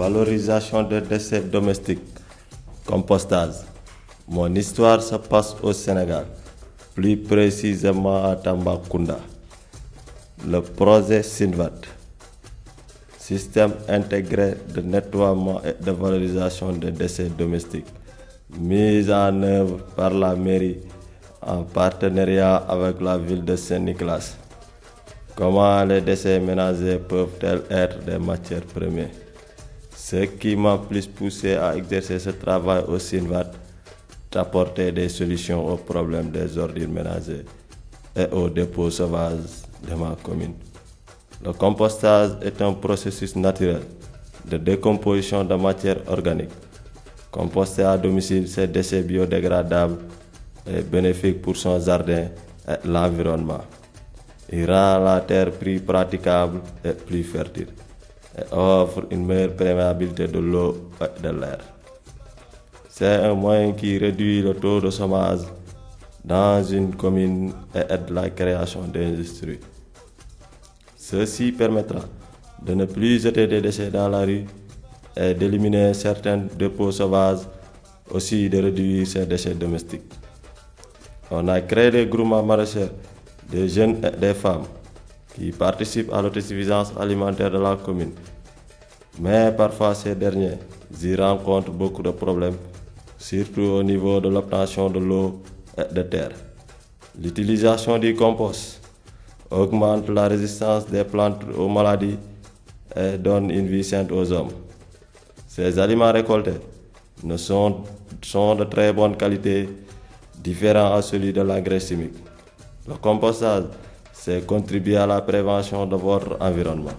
Valorisation des déchets domestiques. Compostage. Mon histoire se passe au Sénégal, plus précisément à Tambacounda. Le projet SINVAT, Système intégré de nettoiement et de valorisation des déchets domestiques, mis en œuvre par la mairie en partenariat avec la ville de Saint-Nicolas. Comment les déchets ménagers peuvent-elles être des matières premières? Ce qui m'a plus poussé à exercer ce travail au SINVAT, d'apporter des solutions aux problèmes des ordures ménagers et aux dépôts sauvages de ma commune. Le compostage est un processus naturel de décomposition de matière organique. Composter à domicile ces déchets biodégradables est bénéfique pour son jardin et l'environnement. Il rend la terre plus praticable et plus fertile et offre une meilleure perméabilité de l'eau et de l'air. C'est un moyen qui réduit le taux de chômage dans une commune et aide la création d'industries. Ceci permettra de ne plus jeter des déchets dans la rue et d'éliminer certains dépôts sauvages, aussi de réduire ces déchets domestiques. On a créé des groupements maraîchers, des jeunes et des femmes qui participent à l'autosuffisance alimentaire de la commune. Mais parfois ces derniers y rencontrent beaucoup de problèmes, surtout au niveau de l'obtention de l'eau et de terre. L'utilisation du compost augmente la résistance des plantes aux maladies et donne une vie sainte aux hommes. Ces aliments récoltés ne sont, sont de très bonne qualité, différents à celui de l'engrais chimique. Le compostage, c'est contribuer à la prévention de votre environnement.